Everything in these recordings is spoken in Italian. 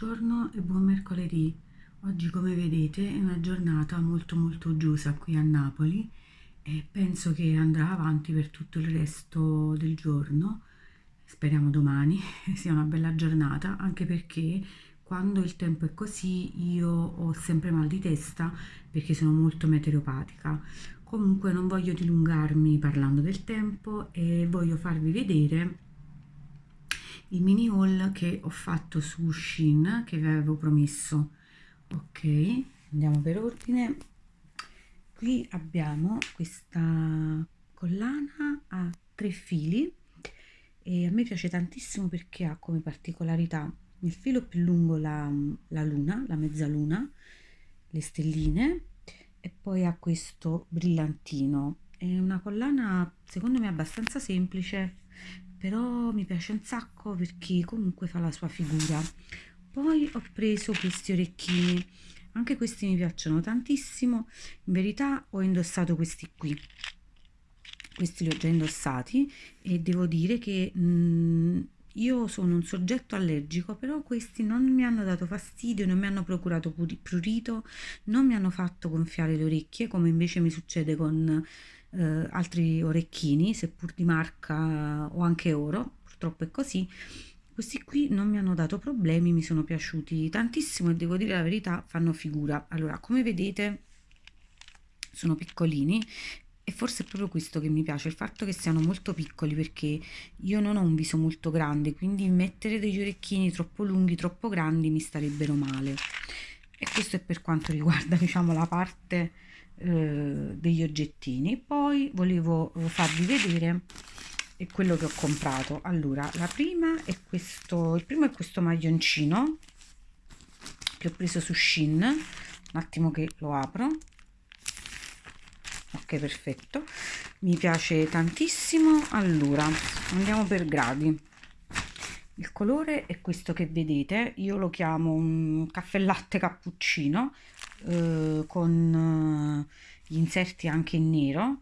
Buongiorno e buon mercoledì. Oggi come vedete è una giornata molto molto uggiosa qui a Napoli e penso che andrà avanti per tutto il resto del giorno. Speriamo domani sia una bella giornata anche perché quando il tempo è così io ho sempre mal di testa perché sono molto meteoropatica. Comunque non voglio dilungarmi parlando del tempo e voglio farvi vedere il mini haul che ho fatto su Shein che vi avevo promesso ok andiamo per ordine qui abbiamo questa collana a tre fili e a me piace tantissimo perché ha come particolarità il filo più lungo la, la luna, la mezzaluna, le stelline e poi ha questo brillantino. È una collana secondo me abbastanza semplice però mi piace un sacco perché comunque fa la sua figura. Poi ho preso questi orecchini. Anche questi mi piacciono tantissimo. In verità ho indossato questi qui. Questi li ho già indossati e devo dire che mh, mm, io sono un soggetto allergico però questi non mi hanno dato fastidio non mi hanno procurato prurito non mi hanno fatto gonfiare le orecchie come invece mi succede con eh, altri orecchini, seppur di marca o anche oro, purtroppo è così. Questi qui non mi hanno dato problemi, mi sono piaciuti tantissimo e devo dire la verità, fanno figura. Allora, come vedete, sono piccolini e forse è proprio questo che mi piace, il fatto che siano molto piccoli perché io non ho un viso molto grande, quindi mettere degli orecchini troppo lunghi, troppo grandi mi starebbero male. E questo è per quanto riguarda, diciamo, la parte eh, degli oggettini. Poi volevo farvi vedere quello che ho comprato. Allora la prima è questo il primo è questo maglioncino che ho preso su Shin un attimo che lo apro. Ok perfetto. Mi piace tantissimo. Allora andiamo per gradi. Il colore è questo che vedete. Io lo chiamo un caffè latte cappuccino eh, con eh, gli inserti anche in nero.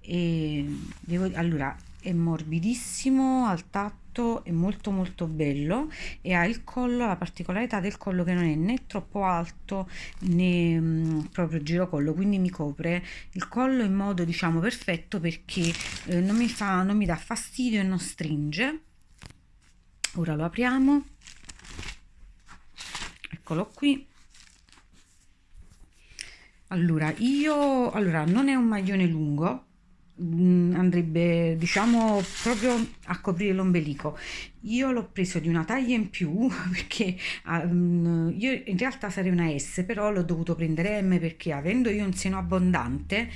E devo, allora è morbidissimo al tatto è molto molto bello e ha il collo la particolarità del collo che non è né troppo alto né mh, mm, proprio girocollo quindi mi copre il collo in modo diciamo perfetto perché eh, non mi fa non mi dà fastidio e non stringe. Ora lo apriamo. Eccolo qui allora io allora non è un maglione lungo mm, andrebbe diciamo proprio a coprire l'ombelico. Io l'ho preso di una taglia in più perché um, io in realtà sarei una S però l'ho dovuto prendere M perché avendo io un seno abbondante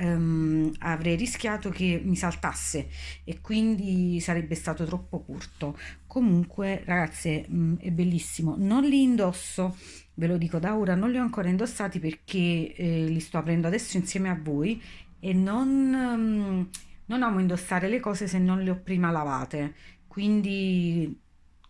um, avrei rischiato che mi saltasse e quindi sarebbe stato troppo corto. Comunque ragazze mh, mm, è bellissimo. Non li indosso ve lo dico da ora non li ho ancora indossati perché eh, li sto aprendo adesso insieme a voi e non, um, non amo indossare le cose se non le ho prima lavate. Quindi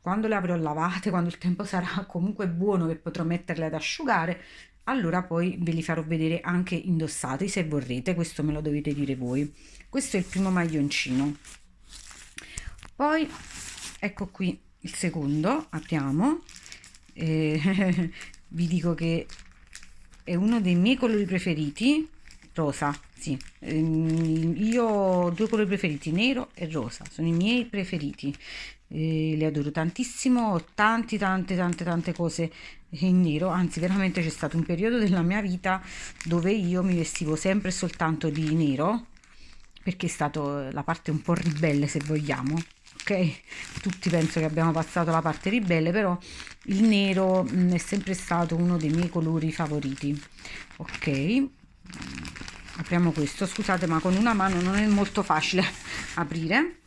quando le avrò lavate quando il tempo sarà comunque buono che potrò metterle ad asciugare allora poi ve li farò vedere anche indossati se vorrete questo me lo dovete dire voi. Questo è il primo maglioncino. Poi ecco qui il secondo apriamo. Eh, vi dico che è uno dei miei colori preferiti rosa sì. Ehm, io ho due colori preferiti nero e rosa sono i miei preferiti. Eh, li adoro tantissimo ho tanti tante tante tante cose in nero anzi veramente c'è stato un periodo della mia vita dove io mi vestivo sempre soltanto di nero perché è stata la parte un po' ribelle se vogliamo ok? Tutti penso che abbiamo passato la parte ribelle però il nero mh, mm, è sempre stato uno dei miei colori favoriti ok apriamo questo scusate ma con una mano non è molto facile aprire.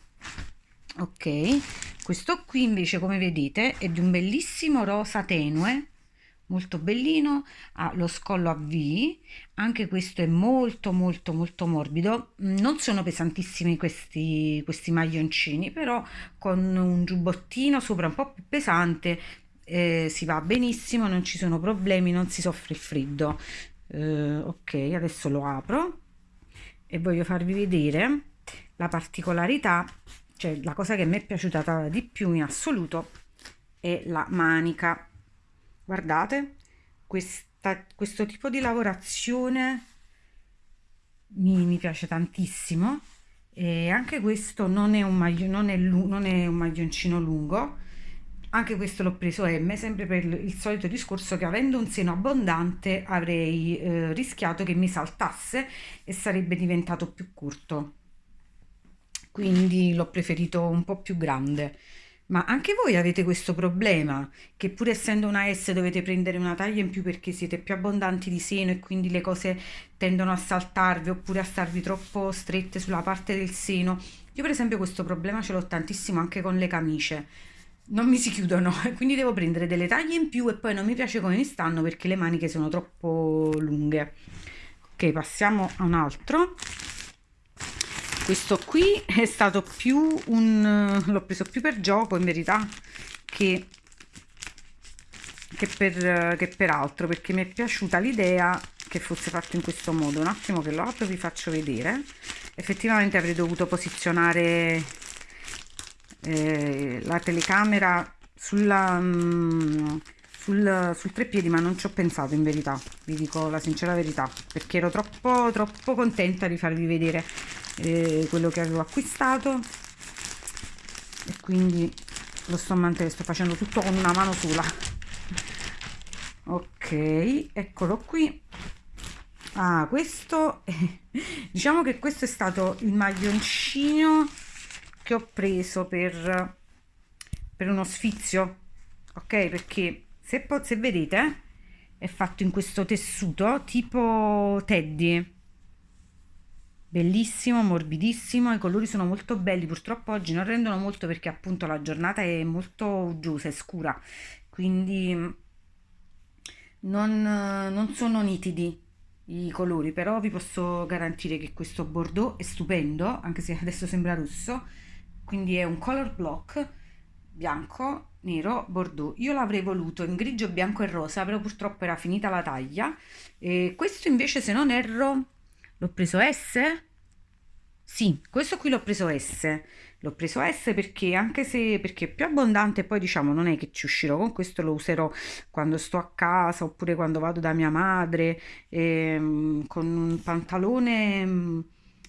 Ok questo qui invece come vedete è di un bellissimo rosa tenue molto bellino ha lo scollo a V anche questo è molto molto molto morbido. Non sono pesantissimi questi questi maglioncini però con un giubbottino sopra un po più pesante eh, si va benissimo non ci sono problemi non si soffre il freddo eh, ok adesso lo apro e voglio farvi vedere la particolarità cioè la cosa che mi è piaciuta di più in assoluto è la manica. Guardate questa, questo tipo di lavorazione mi, mi piace tantissimo e anche questo non è un, maglio, non è, non è un maglioncino lungo anche questo l'ho preso M sempre per il solito discorso che avendo un seno abbondante avrei eh, rischiato che mi saltasse e sarebbe diventato più corto quindi l'ho preferito un po' più grande ma anche voi avete questo problema, che pur essendo una S dovete prendere una taglia in più perché siete più abbondanti di seno e quindi le cose tendono a saltarvi oppure a starvi troppo strette sulla parte del seno. Io per esempio questo problema ce l'ho tantissimo anche con le camicie. Non mi si chiudono, quindi devo prendere delle taglie in più e poi non mi piace come mi stanno perché le maniche sono troppo lunghe. Ok, passiamo a un altro. Questo qui è stato più un l'ho preso più per gioco in verità che che per, che per altro perché mi è piaciuta l'idea che fosse fatto in questo modo. Un attimo che lo apro vi faccio vedere. Effettivamente avrei dovuto posizionare eh, la telecamera sulla mm, sul, sul treppiedi ma non ci ho pensato in verità vi dico la sincera verità perché ero troppo troppo contenta di farvi vedere eh, quello che avevo acquistato. E quindi lo sto mantenendo sto facendo tutto con una mano sola. Ok eccolo qui. Ah questo diciamo che questo è stato il maglioncino che ho preso per per uno sfizio ok? Perché se, se vedete è fatto in questo tessuto tipo teddy. Bellissimo morbidissimo i colori sono molto belli purtroppo oggi non rendono molto perché appunto la giornata è molto uggiosa e scura quindi non, non sono nitidi i colori però vi posso garantire che questo bordeaux è stupendo anche se adesso sembra rosso quindi è un color block bianco nero bordeaux io l'avrei voluto in grigio bianco e rosa però purtroppo era finita la taglia e questo invece se non erro L'ho preso S? Sì, questo qui l'ho preso S. L'ho preso S perché anche se perché è più abbondante, poi diciamo non è che ci uscirò con questo, lo userò quando sto a casa oppure quando vado da mia madre ehm, con un pantalone mm,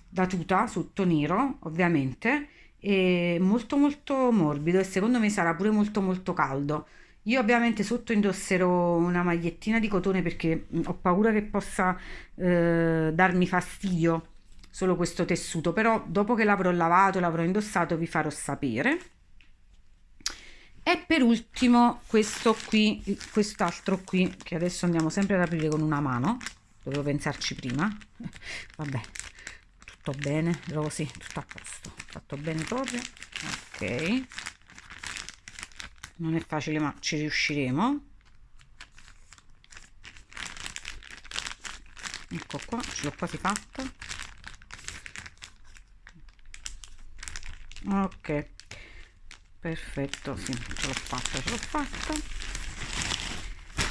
da tuta sotto nero, ovviamente, e molto molto morbido e secondo me sarà pure molto molto caldo. Io ovviamente sotto indosserò una magliettina di cotone perché mm, ho paura che possa eh, darmi fastidio solo questo tessuto, però dopo che l'avrò lavato l'avrò indossato vi farò sapere. E per ultimo questo qui, quest'altro qui, che adesso andiamo sempre ad aprire con una mano, dovevo pensarci prima, vabbè, tutto bene, rosy, tutto a posto, fatto bene proprio, ok. Non è facile ma ci riusciremo. Ecco qua ce l'ho quasi fatta. Ok. Perfetto sì ce l'ho fatta ce l'ho fatta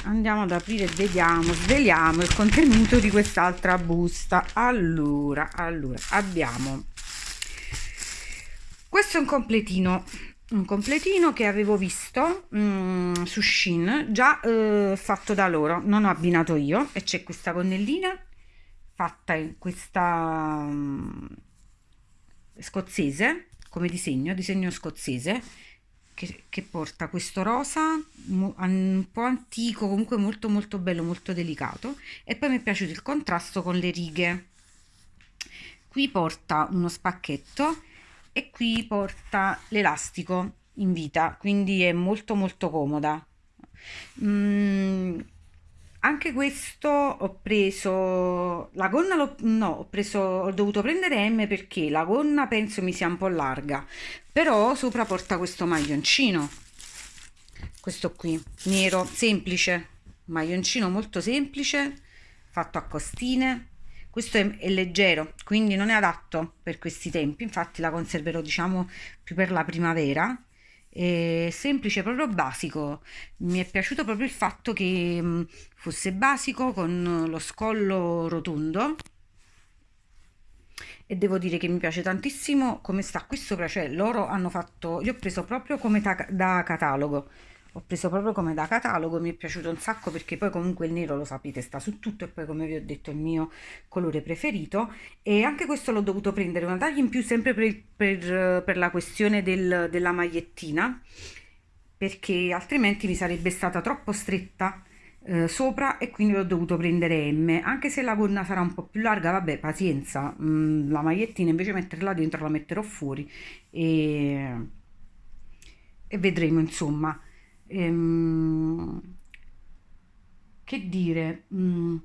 andiamo ad aprire vediamo sveliamo il contenuto di quest'altra busta. Allora allora abbiamo. Questo è un completino un completino che avevo visto mm, su Shein già eh, fatto da loro. Non ho abbinato io e c'è questa gonnellina fatta in questa mm, scozzese come disegno disegno scozzese che, che porta questo rosa un po' antico comunque molto molto bello molto delicato e poi mi è piaciuto il contrasto con le righe. Qui porta uno spacchetto e qui porta l'elastico in vita quindi è molto molto comoda. Mm, anche questo ho preso la gonna lo, no ho preso ho dovuto prendere M perché la gonna penso mi sia un po' larga però sopra porta questo maglioncino questo qui nero semplice maglioncino molto semplice fatto a costine questo è, è, leggero quindi non è adatto per questi tempi infatti la conserverò diciamo più per la primavera è semplice proprio basico. Mi è piaciuto proprio il fatto che mm, fosse basico con lo scollo rotondo. E devo dire che mi piace tantissimo come sta qui sopra cioè loro hanno fatto io ho preso proprio come da catalogo ho preso proprio come da catalogo, mi è piaciuto un sacco perché poi comunque il nero lo sapete sta su tutto e poi come vi ho detto è il mio colore preferito. E anche questo l'ho dovuto prendere una taglia in più sempre per, per, per la questione del, della magliettina perché altrimenti mi sarebbe stata troppo stretta eh, sopra e quindi l'ho dovuto prendere M anche se la gonna sarà un po' più larga vabbè pazienza. Mm, la magliettina invece metterla dentro la metterò fuori e, e vedremo insomma ehm, che dire mm,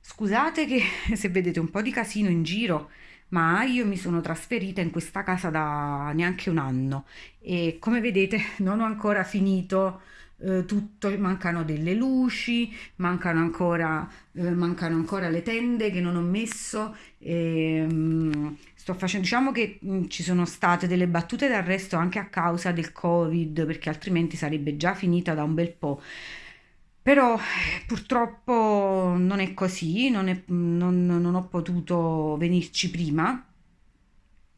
scusate che se vedete un po' di casino in giro ma io mi sono trasferita in questa casa da neanche un anno e come vedete non ho ancora finito eh, tutto, mancano delle luci, mancano ancora, eh, mancano ancora le tende che non ho messo. E, um, sto facendo, diciamo che mh, mm, ci sono state delle battute d'arresto anche a causa del Covid, perché altrimenti sarebbe già finita da un bel po'. Però purtroppo non è così, non, è, non, non ho potuto venirci prima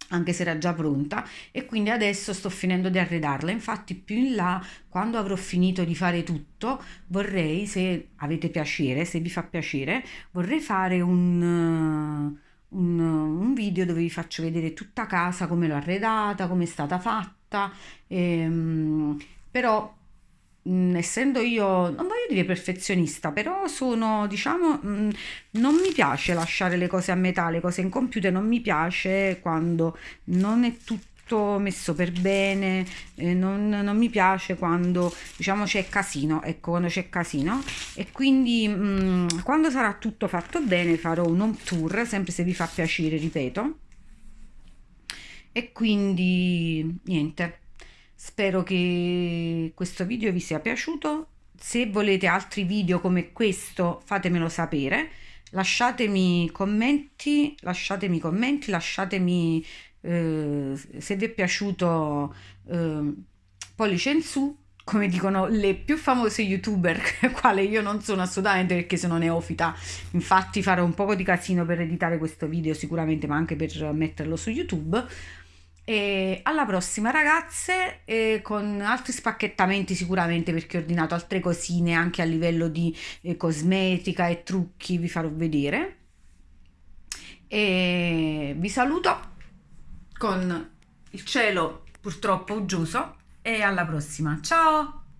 anche se era già pronta e quindi adesso sto finendo di arredarla. Infatti più in là quando avrò finito di fare tutto vorrei se avete piacere se vi fa piacere vorrei fare un, un, un video dove vi faccio vedere tutta casa come l'ho arredata come è stata fatta ehm, però mh, essendo io, non voglio dire perfezionista, però sono, diciamo, mh, non mi piace lasciare le cose a metà, le cose in computer, non mi piace quando non è tutto messo per bene, eh, non, non, mi piace quando diciamo c'è casino, ecco quando c'è casino e quindi mh, quando sarà tutto fatto bene farò un home tour, sempre se vi fa piacere, ripeto. E quindi niente Spero che questo video vi sia piaciuto. Se volete altri video come questo fatemelo sapere. Lasciatemi commenti, lasciatemi commenti, lasciatemi eh, se vi è piaciuto eh, pollice in su come dicono le più famose youtuber, quale io non sono assolutamente perché sono neofita, infatti farò un po' di casino per editare questo video sicuramente, ma anche per metterlo su YouTube. E alla prossima ragazze eh, con altri spacchettamenti sicuramente perché ho ordinato altre cosine anche a livello di eh, cosmetica e trucchi vi farò vedere. E vi saluto con il cielo purtroppo uggioso e alla prossima. Ciao